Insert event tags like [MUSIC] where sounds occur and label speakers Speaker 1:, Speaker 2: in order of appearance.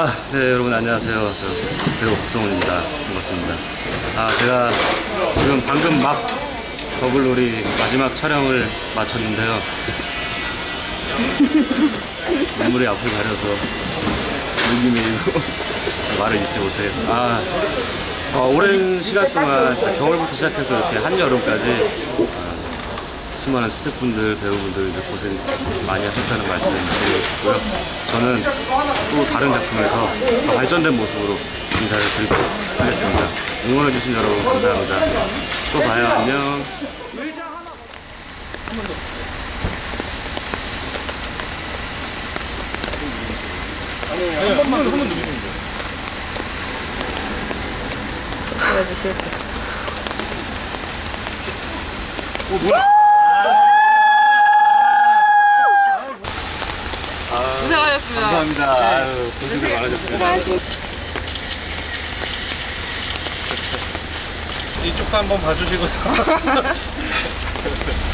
Speaker 1: 안녕하세요. 저 배우 박성훈입니다. 반갑습니다. 아, 제가 지금 방금 막 더블놀이 마지막 촬영을 마쳤는데요. [LAUGHS] 눈물이 앞을 가려서 눈이 메이고 [LAUGHS] 말을 잊지 못하겠어요. 아, 어, 오랜 시간 동안 겨울부터 시작해서 이렇게 한여름까지 아, 수많은 스태프분들, 배우분들 고생 많이 하셨다는 말씀 드리고 싶고요. 저는 또 다른 작품에서 더 발전된 모습으로 인사를 드리도록 하겠습니다. 응원해주신 여러분 감사합니다. 또 봐요. 안녕.
Speaker 2: 보여주실 때. 고생하셨습니다.
Speaker 1: 감사합니다. 아유, 고생들 많으셨습니다.
Speaker 3: 이쪽도 한번 봐주시고 [LAUGHS]